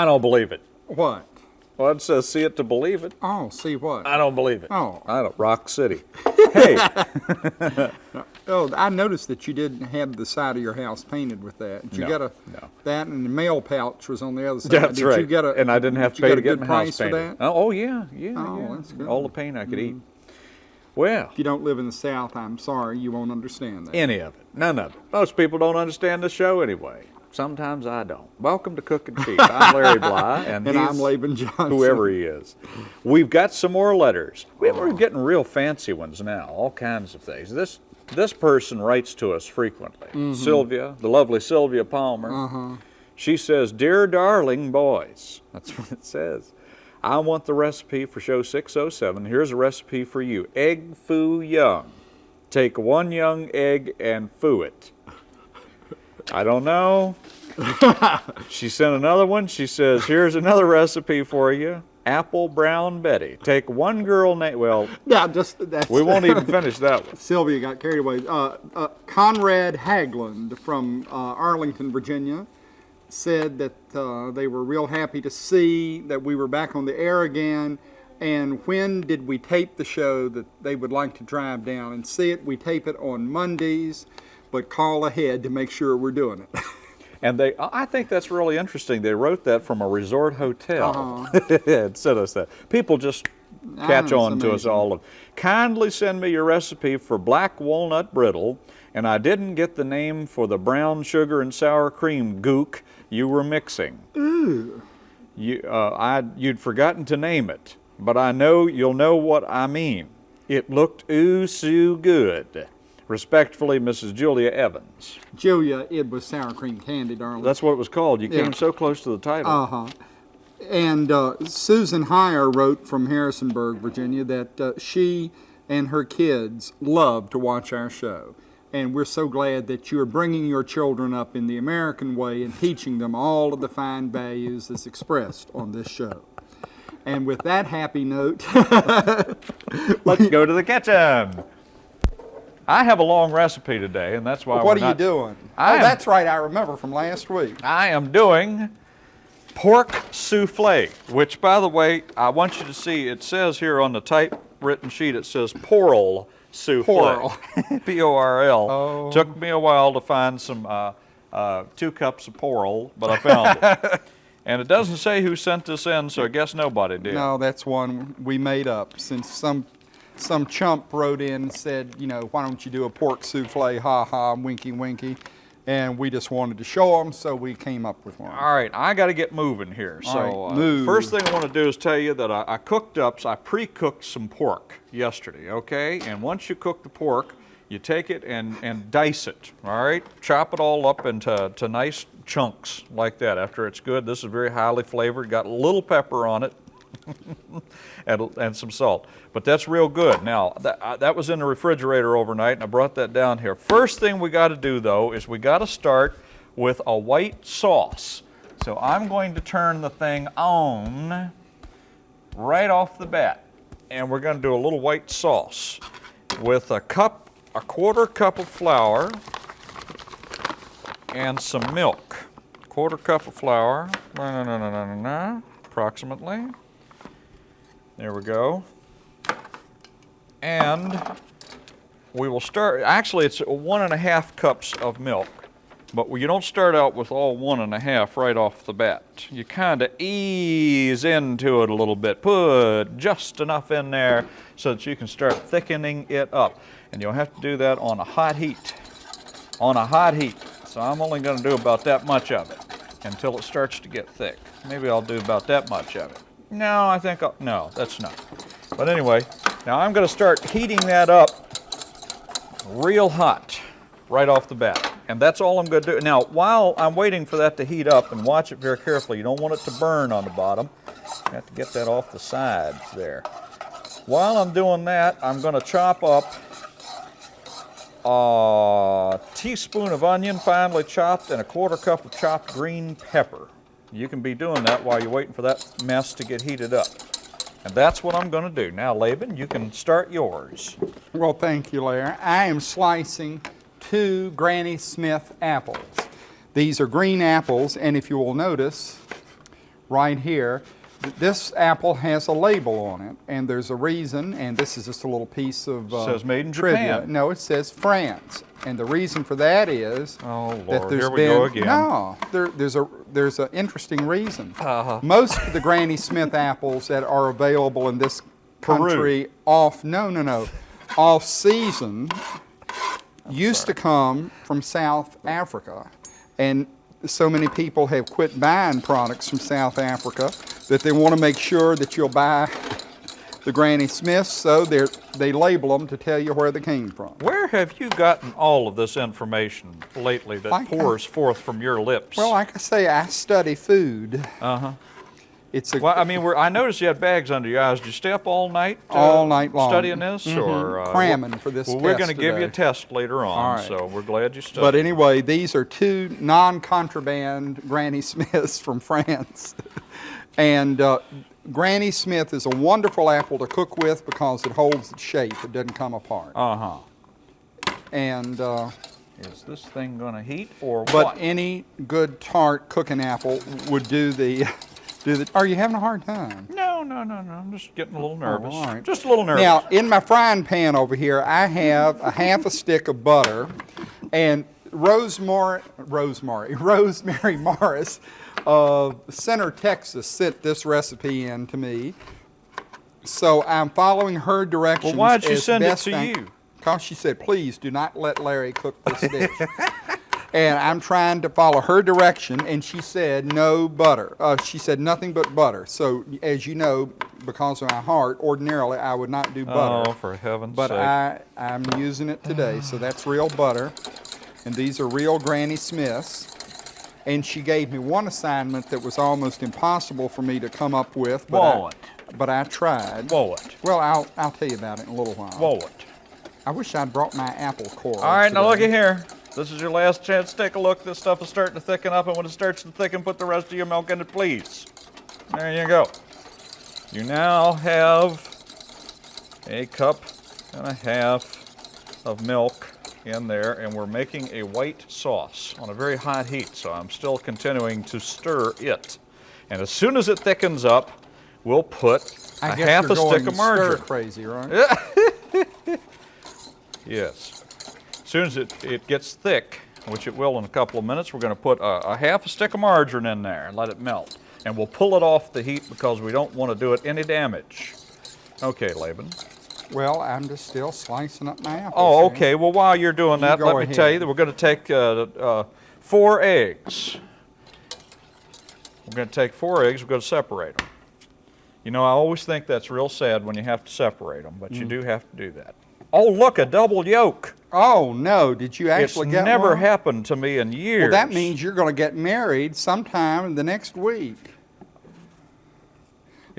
I don't believe it. What? Well, it says see it to believe it. Oh, see what? I don't believe it. Oh. I don't. Rock City. hey, Oh, I noticed that you didn't have the side of your house painted with that. Did you No, get a no. that and the mail pouch was on the other side. that's did right. You get a, and I didn't have to pay to get my house painted. that? Oh, oh, yeah, yeah, Oh, yeah. that's good. Mm-hmm. All the paint I could eat. Well, If you don't live in the South, I'm sorry, you won't understand that. any of it, none of it. Most people don't understand the show anyway. Sometimes I don't. Welcome to Cooking Cheap. I'm Larry Bly, and, and I'm Laban Johnson. whoever he is. We've got some more letters. We- We're getting real fancy ones now. All kinds of things. This this person writes to us frequently. Mm-hmm. Sylvia, the lovely Sylvia Palmer. Uh-huh. She says, "Dear darling boys," that's what it says. I want the recipe for show 607. Here's a recipe for you. Egg foo young. Take one young egg and foo it. I don't know. she sent another one. She says, Here's another recipe for you. Apple Brown Betty. Take one girl name. Well, Yeah, just that's. we won't even finish that one. Sylvia got carried away. Uh, uh, Conrad Hagland from uh, Arlington, Virginia, said that uh, they were real happy to see that we were back on the air again. And when did we tape the show that they would like to drive down and see it? We tape it on Mondays, but call ahead to make sure we're doing it. And they, I think that's really interesting. They wrote that from a resort hotel Uh-huh. and sent us that. People just catch on to us all. Of, Kindly send me your recipe for black walnut brittle. And I didn't get the name for the brown sugar and sour cream gook you were mixing. Ooh. You, uh, I, you'd forgotten to name it, but I know you'll know what I mean. It looked ooh so good. Respectfully, Mrs. Julia Evans. Julia, it was sour cream candy, darling. That's what it was called. You Yeah. came so close to the title. Uh huh. And uh, Susan Heyer wrote from Harrisonburg, Virginia, that uh, she and her kids love to watch our show. And we're so glad that you're bringing your children up in the American way and teaching them all of the fine values that's expressed on this show. And with that happy note, Let's go to the kitchen. I have a long recipe today, and that's why. what we're are you doing? I oh, am- that's right, I remember from last week. I am doing pork souffle, which, by the way, I want you to see. It says here on the typewritten sheet, it says porl souffle. Porl. P-O-R-L. Oh. Took me a while to find some uh, uh, two cups of porl, but I found it. And it doesn't say who sent this in, so I guess nobody did. No, that's one we made up since some some chump wrote in and said, you know, why don't you do a pork souffle? Ha ha, winky winky. And we just wanted to show them, so we came up with one. All right, I got to get moving here. All so, right, uh, first thing I want to do is tell you that I, I cooked up, so I pre-cooked some pork yesterday. Okay, and once you cook the pork, you take it and and dice it. All right, chop it all up into to nice chunks like that. After it's good, this is very highly flavored. Got a little pepper on it. And, and some salt. But that's real good. Now, that, uh, that was in the refrigerator overnight, and I brought that down here. First thing we got to do, though, is we got to start with a white sauce. So I'm going to turn the thing on right off the bat, and we're going to do a little white sauce with a cup, a quarter cup of flour, and some milk. Quarter cup of flour, approximately. There we go. And we will start, actually it's one and a half cups of milk, but you don't start out with all one and a half right off the bat. You kind of ease into it a little bit. Put just enough in there so that you can start thickening it up. And you'll have to do that on a hot heat. On a hot heat. So I'm only going to do about that much of it until it starts to get thick. Maybe I'll do about that much of it. No, I think I'll, no, that's enough. But anyway, now I'm going to start heating that up real hot right off the bat. And that's all I'm going to do. Now, while I'm waiting for that to heat up, and watch it very carefully, you don't want it to burn on the bottom. You have to get that off the sides there. While I'm doing that, I'm going to chop up a teaspoon of onion finely chopped and a quarter cup of chopped green pepper. You can be doing that while you're waiting for that mess to get heated up. And that's what I'm going to do. Now, Laban, you can start yours. Well, thank you, Larry. I am slicing two Granny Smith apples. These are green apples, and if you will notice, right here. Th- This apple has a label on it, and there's a reason, and this is just a little piece of uh, Says made in trivia. Japan. No, it says France, and the reason for that is Oh, that Lord, there's here we been go again. no, there, there's a there's an interesting reason. Uh-huh. Most of the Granny Smith apples that are available in this Peru. country off no no no off season used to come from South Africa, and so many people have quit buying products from South Africa that they want to make sure that you'll buy the Granny Smiths, so they they label them to tell you where they came from. Where have you gotten all of this information lately that Like, pours forth from your lips? Well, like I say, I study food. uh huh. It's a Well, I mean, we're, I noticed you had bags under your eyes. Did you stay up all night? uh, All night long. Studying this? Or uh, Cramming for this Well, we're going to give you a test later on, All right. so we're glad you studied. But anyway, these are two non-contraband Granny Smiths from France. And uh, Granny Smith is a wonderful apple to cook with because it holds its shape. It doesn't come apart. uh huh. And uh, Is this thing going to heat or but what? But any good tart cooking apple would do the do the. Are you having a hard time? No, no, no, no. I'm just getting a little nervous. all right. Just a little nervous. Now, in my frying pan over here, I have a half a stick of butter, and Rosemary, Rosemary, Rosemary Morris of Center, Texas, sent this recipe in to me. So I'm following her directions. Well, why'd she send it to I- you? Because she said, please do not let Larry cook this dish. and I'm trying to follow her direction, and she said no butter. Uh, she said nothing but butter. So, as you know, because of my heart, ordinarily I would not do butter. Oh, for heaven's But sake. I, I'm using it today, so that's real butter. And these are real Granny Smiths. And she gave me one assignment that was almost impossible for me to come up with. But? I, but I tried. Well, I'll, I'll tell you about it in a little while. What? I wish I'd brought my apple core. All right, now look today. at here. This is your last chance take a look. This stuff is starting to thicken up, and when it starts to thicken, put the rest of your milk in it, please. There you go. You now have a cup and a half of milk in there, and we're making a white sauce on a very hot heat, so I'm still continuing to stir it. And as soon as it thickens up, we'll put I a half a stick of stir margarine. crazy, right? Yes. As soon as it, it gets thick, which it will in a couple of minutes, we're going to put a, a half a stick of margarine in there and let it melt. And we'll pull it off the heat because we don't want to do it any damage. Okay, Laban. Well, I'm just still slicing up my apples. Oh, okay. Well, while you're doing You that, go let me tell you that we're going to take uh, uh, four eggs. We're going to take four eggs. We're going to separate them. You know, I always think that's real sad when you have to separate them, but you Mm. do have to do that. Oh, look, a double yolk. Oh no! Did you actually it's get never one? happened to me in years. Well, that means you're going to get married sometime in the next week.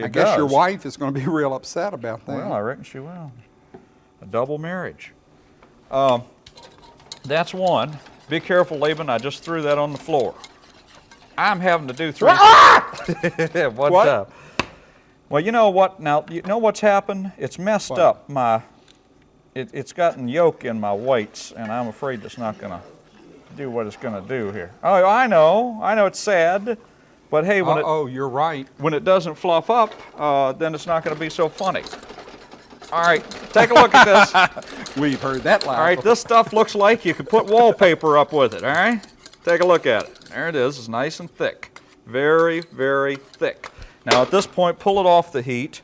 It I guess your wife is going to be real upset about that. Well, I reckon she will. A double marriage. Um, that's one. Be careful, Laban. I just threw that on the floor. I'm having to do three. One What? time. Well, you know what? Now, you know what's happened? It's messed What? up my. It, it's gotten yolk in my weights, and I'm afraid it's not going to do what it's going to do here. Oh, I know. I know it's sad, but hey, when it oh, you're right. when it doesn't fluff up, uh, then it's not going to be so funny. All right, take a look at this. We've heard that laugh. All right, this stuff looks like you could put wallpaper up with it, all right? Take a look at it. There it is. It's nice and thick. Very, very thick. Now, at this point, pull it off the heat,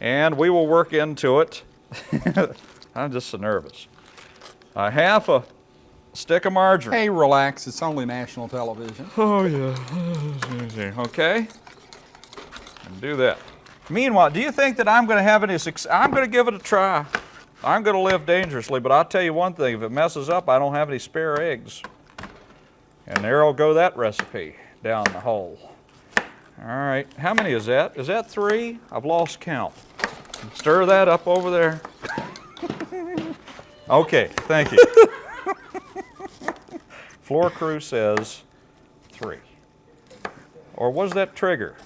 and we will work into it. I'm just so nervous. A half a stick of margarine. Hey, relax. It's only national television. Oh, yeah. Okay? And do that. Meanwhile, do you think that I'm going to have any success? I'm going to give it a try. I'm going to live dangerously, but I'll tell you one thing. If it messes up, I don't have any spare eggs. And there'll go that recipe down the hole. All right. How many is that? Is that three? I've lost count. Stir that up over there. okay. Thank you. Floor crew says three. Or was that trigger?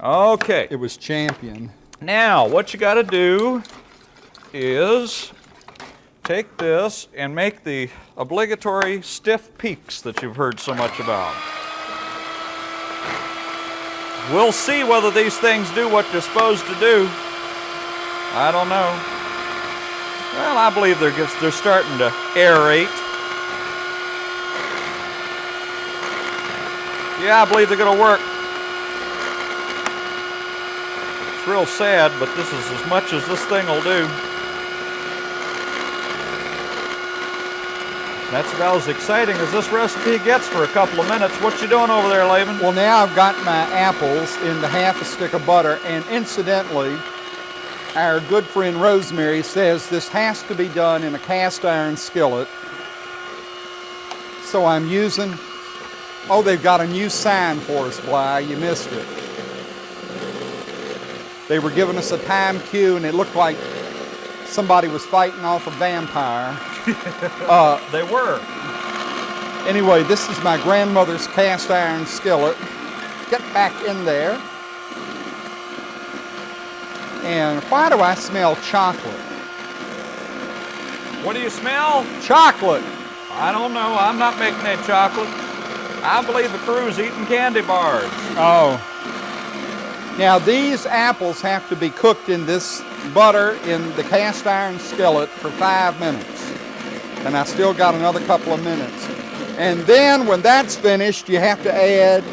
Okay. It was champion. Now, what you got to do is take this and make the obligatory stiff peaks that you've heard so much about. We'll see whether these things do what they're supposed to do. I don't know. Well, I believe they're they're starting to aerate. Yeah, I believe they're going to work. It's real sad, but this is as much as this thing will do. That's about as exciting as this recipe gets for a couple of minutes. What you doing over there, Laban? Well, now I've got my apples in the half a stick of butter, and incidentally, our good friend Rosemary says this has to be done in a cast iron skillet. So I'm using, oh, they've got a new sign for us, Bly. You missed it. They were giving us a time cue, and it looked like somebody was fighting off a vampire. Uh, they were. Anyway, this is my grandmother's cast iron skillet. Get back in there. And why do I smell chocolate? What do you smell? Chocolate! I don't know. I'm not making that chocolate. I believe the crew's eating candy bars. Oh. Now these apples have to be cooked in this butter in the cast iron skillet for five minutes. And I still got another couple of minutes. And then when that's finished, you have to add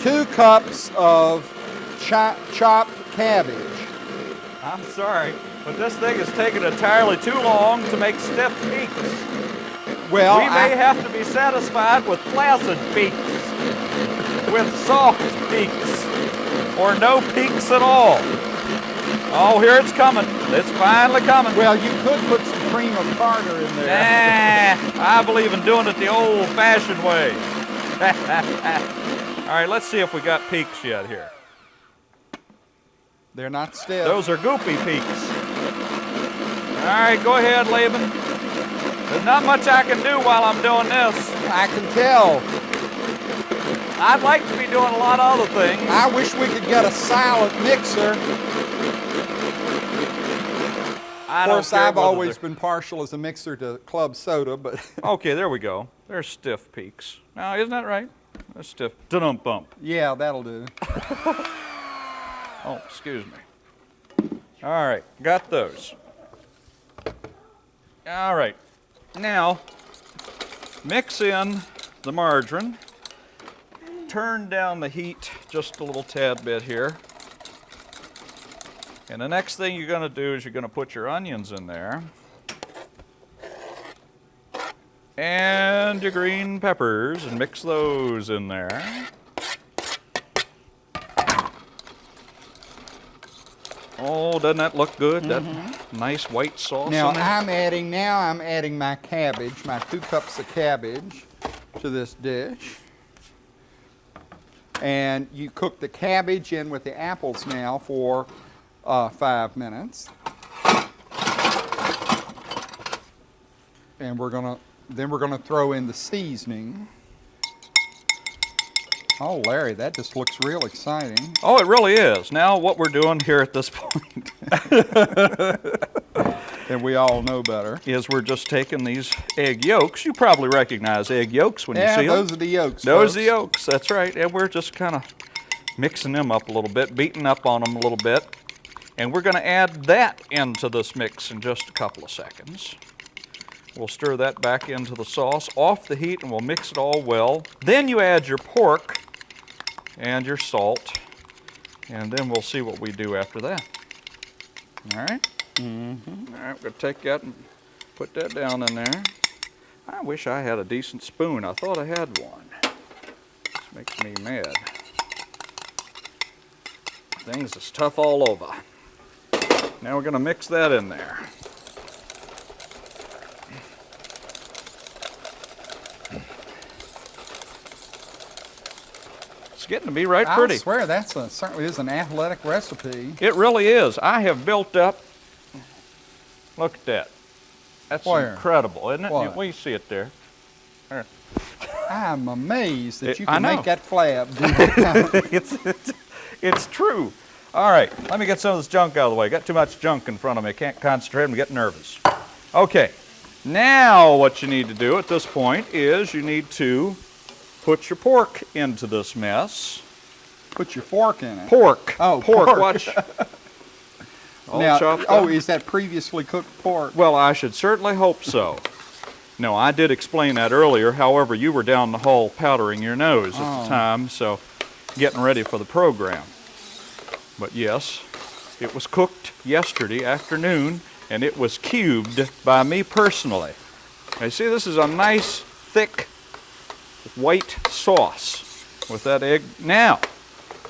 two cups of cho- chopped cabbage. I'm sorry, but this thing is taking entirely too long to make stiff peaks. Well, we may I- have to be satisfied with flaccid peaks, with soft peaks, or no peaks at all. Oh, here it's coming. It's finally coming. Well, you could put some cream of tartar in there. Nah, I believe in doing it the old-fashioned way. All right, let's see if we got peaks yet here. They're not stiff. Those are goopy peaks. All right, go ahead, Laban. There's not much I can do while I'm doing this. I can tell. I'd like to be doing a lot of other things. I wish we could get a silent mixer. I Of course, I've always they're- been partial as a mixer to club soda, but Okay, there we go. There's stiff peaks. Now, isn't that right? That's stiff. Dum bump. yeah, that'll do. Oh, excuse me. All right, got those. All right, now mix in the margarine. Turn down the heat just a little tad bit here. And the next thing you're going to do is you're going to put your onions in there. And your green peppers and mix those in there. Oh, doesn't that look good? That nice white sauce Now? I'm adding now I'm adding my cabbage, my two cups of cabbage to this dish. And you cook the cabbage in with the apples now for uh, five minutes. And we're gonna then we're gonna throw in the seasoning. Oh, Larry, that just looks real exciting. Oh, it really is. Now, what we're doing here at this point And we all know better. is we're just taking these egg yolks. You probably recognize egg yolks when Yeah, you see those them. Those are the yolks. Those are the yolks. That's right. And we're just kind of mixing them up a little bit, beating up on them a little bit. And we're going to add that into this mix in just a couple of seconds. We'll stir that back into the sauce off the heat and we'll mix it all well. Then you add your pork and your salt. And then we'll see what we do after that. All right? Mm-hmm. All right, we're going to take that and put that down in there. I wish I had a decent spoon. I thought I had one. This makes me mad. Things is tough all over. Now we're going to mix that in there. Getting to be right I pretty. I swear that's a, certainly is an athletic recipe. It really is. I have built up. Look at that. That's Where? incredible, isn't it? What? We see it there. There. I'm amazed that It- you can make that flab. it's, it's, it's true. All right, let me get some of this junk out of the way. Got too much junk in front of me. I Can't concentrate. I'm getting nervous. Okay, now what you need to do at this point is you need to put your pork into this mess. put your fork in it. Pork. Oh, pork. pork. Watch. Now, oh, is that previously cooked pork? Well, I should certainly hope so. No, I did explain that earlier. However, you were down the hall powdering your nose at Oh. the time, so getting ready for the program. But yes, it was cooked yesterday afternoon, and it was cubed by me personally. Now, you see, this is a nice, thick, white sauce with that egg. Now,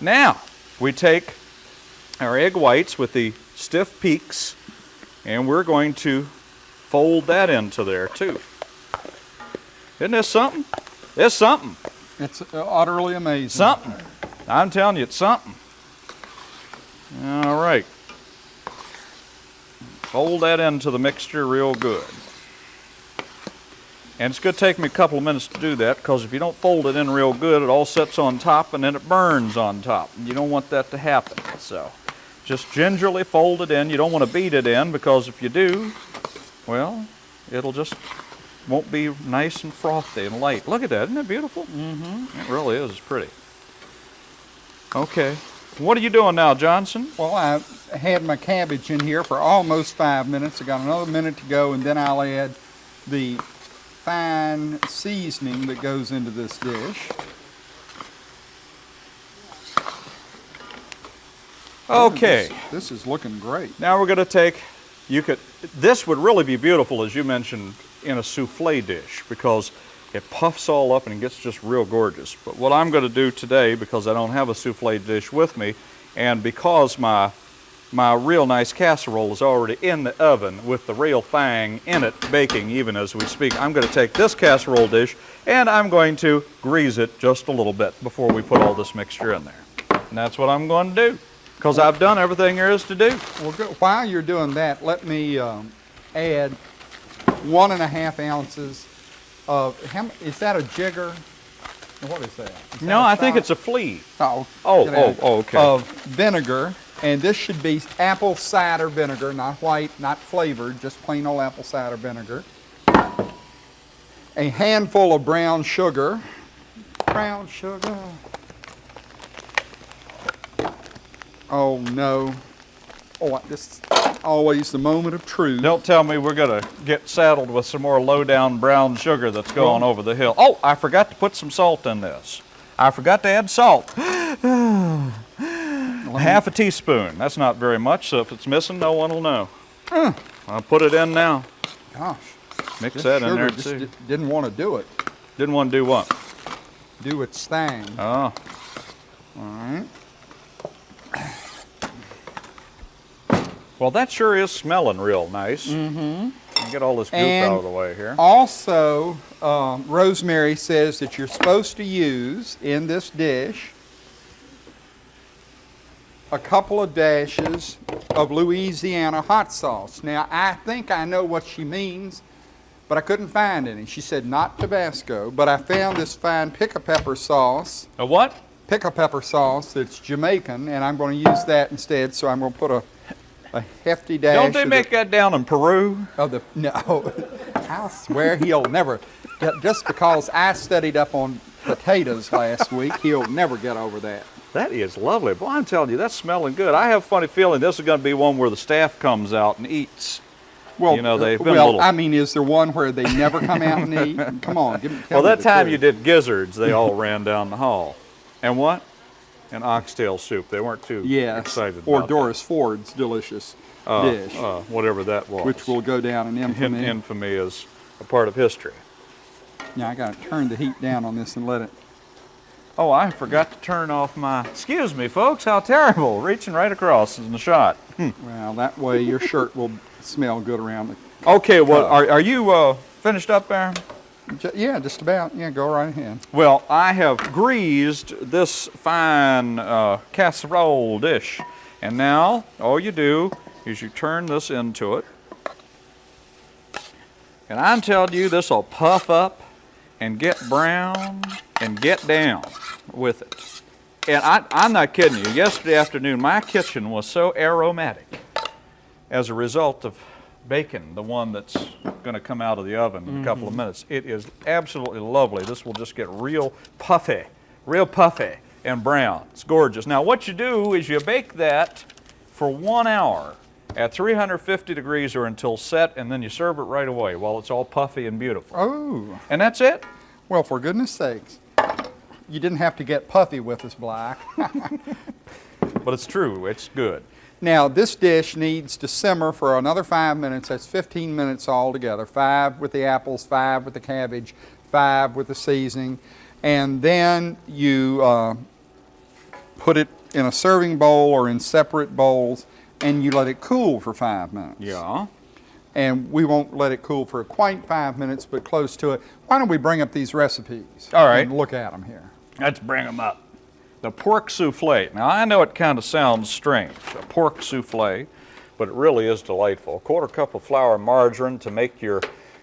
now, we take our egg whites with the stiff peaks, and we're going to fold that into there too. Isn't this something? It's something. It's uh, utterly amazing. Something. I'm telling you, it's something. All right. Fold that into the mixture real good. And it's going to take me a couple of minutes to do that because if you don't fold it in real good, it all sits on top and then it burns on top. You don't want that to happen. So just gingerly fold it in. You don't want to beat it in because if you do, well, it'll just won't be nice and frothy and light. Look at that. Isn't that beautiful? Mm-hmm. It really is. It's pretty. Okay. What are you doing now, Johnson? Well, I had my cabbage in here for almost five minutes. I got another minute to go, and then I'll add the fine seasoning that goes into this dish. Okay. This, this is looking great. Now we're going to take, you could, this would really be beautiful, as you mentioned, in a souffle dish because it puffs all up and it gets just real gorgeous. But what I'm going to do today, because I don't have a souffle dish with me, and because my my real nice casserole is already in the oven with the real thing in it baking even as we speak, I'm going to take this casserole dish and I'm going to grease it just a little bit before we put all this mixture in there. And that's what I'm going to do because I've done everything there is to do. Well, while you're doing that, let me um, add one and a half ounces of, how, is that a jigger? What is that? Is that No, a I think it's a flea. Oh, Oh, that. oh, oh, okay. Of vinegar, and this should be apple cider vinegar, not white, not flavored, just plain old apple cider vinegar. A handful of brown sugar. Brown sugar. Oh no. Oh, this is always the moment of truth. Don't tell me we're going to get saddled with some more low down brown sugar that's going over the hill. Oh, I forgot to put some salt in this. I forgot to add salt. Ah. Half a teaspoon. That's not very much, so if it's missing, no one will know. I'll put it in now. Gosh, Mix this that in there just too. didn't want to do it. Didn't want to do what? Do its thing. Oh, All right. well, that sure is smelling real nice. Mm-hmm. Get all this goop And- out of the way here. Also, um, Rosemary says that you're supposed to use in this dish a couple of dashes of Louisiana hot sauce. Now, I think I know what she means, but I couldn't find any. She said not Tabasco, but I found this fine pickle pepper sauce, A what? pickle pepper sauce that's Jamaican, and I'm going to use that instead. So I'm going to put a, a hefty dash. Don't they of the- make that down in Peru? Oh, the no! I swear he'll never. Just because I studied up on potatoes last week, he'll never get over that. That is lovely. Boy, I'm telling you, that's smelling good. I have a funny feeling this is going to be one where the staff comes out and eats. Well, You know, they've been well. little- I mean, is there one where they never come out and eat? Come on, give me. tell Well, that time truth. you did gizzards, they all ran down the hall. And what? An oxtail soup. They weren't too excited. Yes, excited or Doris Ford's delicious. Uh, dish, uh, whatever that was. which will go down in in infamy. infamy is a part of history. Yeah, I got to turn the heat down on this and let it. Oh, I forgot to turn off my. Excuse me, folks. How terrible! Reaching right across in the shot. Well, that way your shirt will smell good around the. Okay, well, are, are you uh, finished up there? Yeah, just about. Yeah, go right ahead. Well, I have greased this fine uh, casserole dish. And now, all you do is you turn this into it. And I'm telling you, this will puff up and get brown and get down with it. And I, I'm not kidding you. Yesterday afternoon, my kitchen was so aromatic as a result of bacon, the one that's going to come out of the oven in a couple of mm-hmm. minutes. It is absolutely lovely. This will just get real puffy, real puffy. and brown. It's gorgeous. Now what you do is you bake that for one hour at 350 degrees or until set, and then you serve it right away while it's all puffy and beautiful. Oh, And that's it. well, for goodness sakes. You didn't have to get puffy with us, Bly. But it's true. It's good. Now, this dish needs to simmer for another five minutes. That's 15 minutes altogether. Five with the apples, five with the cabbage, five with the seasoning. And then you uh, put it in a serving bowl or in separate bowls and you let it cool for five minutes. Yeah. And we won't let it cool for quite five minutes, but close to it. Why don't we bring up these recipes? All right. And look at them here. Let's bring them up. The pork souffle. Now I know it kind of sounds strange, a pork souffle, but it really is delightful. A quarter cup of flour and margarine to make your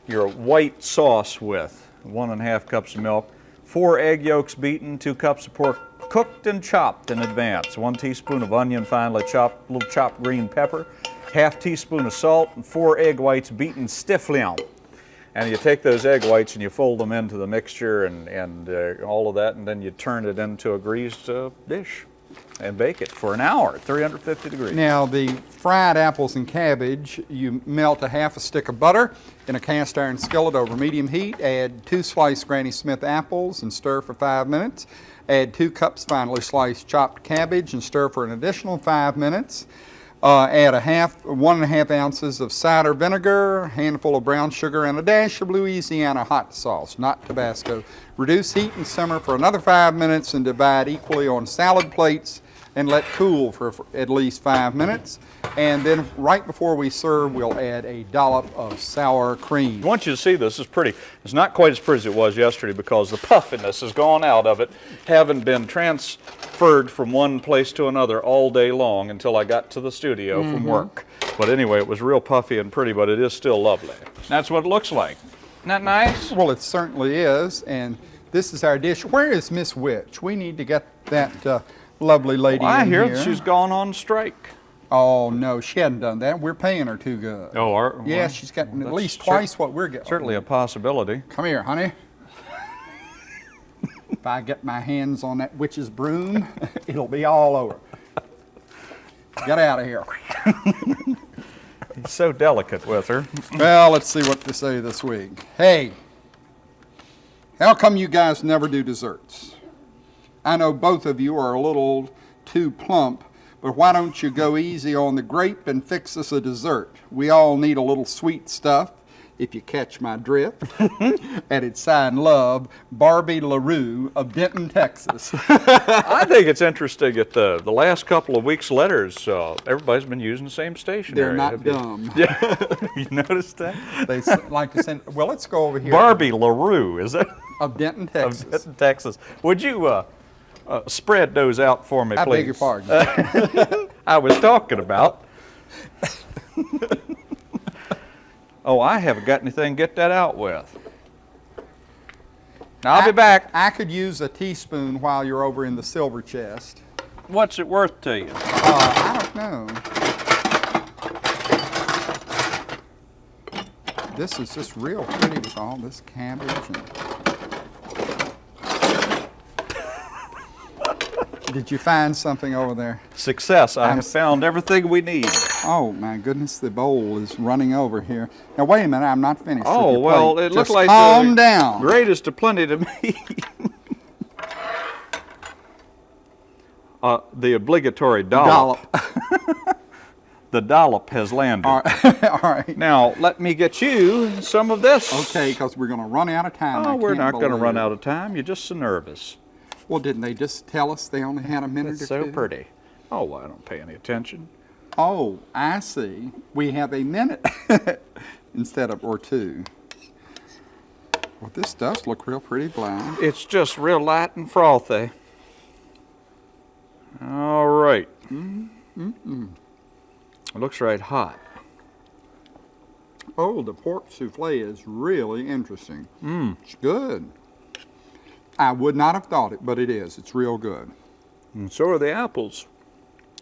your white sauce with. One and a half cups of milk. Four egg yolks beaten. Two cups of pork cooked and chopped in advance. One teaspoon of onion finely chopped. Little chopped green pepper. Half teaspoon of salt and four egg whites beaten stiffly. On. And you take those egg whites and you fold them into the mixture and, and uh, all of that, and then you turn it into a greased uh, dish and bake it for an hour at 350 degrees. Now, the fried apples and cabbage, you melt a half a stick of butter in a cast iron skillet over medium heat. Add two sliced Granny Smith apples and stir for five minutes. Add two cups finely sliced chopped cabbage and stir for an additional five minutes. Uh, add a half, one and a half ounces of cider vinegar, a handful of brown sugar, and a dash of Louisiana hot sauce, not Tabasco. Reduce heat and simmer for another five minutes and divide equally on salad plates and let cool for, at least five minutes. And then right before we serve, we'll add a dollop of sour cream. I want you to see this. It's pretty. It's not quite as pretty as it was yesterday because the puffiness has gone out of it, having been transferred from one place to another all day long until I got to the studio from work. But anyway, it was real puffy and pretty, but it is still lovely. That's what it looks like. Isn't that nice? Well, it certainly is, and this is our dish. Where is Miss Witch? We need to get that uh, lovely lady I in hear here. that she's gone on strike. Oh no, she hadn't done that. We're paying her too good. Oh, are, yeah, well, she's getting at least twice what we're getting. Certainly a possibility. Come here, honey. if I get my hands on that witch's broom, it'll be all over. Get out of here. He's so delicate with her. Well, let's see what to say this week. Hey, how come you guys never do desserts? I know both of you are a little too plump, but why don't you go easy on the grape and fix us a dessert? We all need a little sweet stuff, if you catch my drift. and it's signed love, Barbie LaRue of Denton, Texas. I think it's interesting that the, the last couple of weeks' letters, uh, everybody's been using the same stationery. They're not Have you- dumb. you noticed that? They like to send, well, let's go over here. Barbie LaRue, is it? Of Denton, Of Texas. Denton, Texas. Would you uh, uh, spread those out for me, I please? I beg your pardon. I was talking about. oh, I haven't got anything to get that out with. Now, I'll I- be back. I could use a teaspoon while you're over in the silver chest. What's it worth to you? Uh, I don't know. This is just real pretty with all this cabbage and. Did you find something over there? Success. I I'm have found everything we need. Oh my goodness, the bowl is running over here. Now wait a minute, I'm not finished. Oh, well, plate. it looks like calm down. greatest of plenty to me. uh, the obligatory dollop. Dollop. The dollop has landed. All right. all right. Now, let me get you some of this. Okay, because we're going to run out of time. Oh, we're can't going to run out of time. You're just so nervous. Well, didn't they just tell us they only had a minute It's or so two? pretty. Oh, well, I don't pay any attention. Oh, I see. We have a minute instead of or two. Well, this does look real pretty black. It's just real light and frothy. All right. It looks right hot. Oh, the pork souffle is really interesting. Mmm. It's good. I would not have thought it, but it is. It's real good. And so are the apples.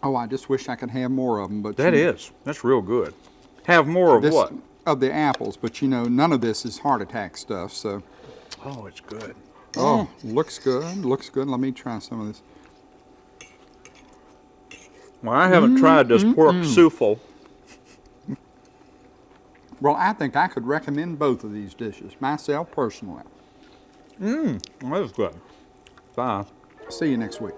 Oh, I just wish I could have more of them, but That you- is. That's real good. Have more of this, what? Of the apples, but you know, none of this is heart attack stuff. So, Oh, it's good. oh, looks good. Looks good. Let me try some of this. Well, I haven't tried this pork mm-hmm. souffle. Well, I think I could recommend both of these dishes myself personally. Mm, that is good. Bye. See you next week.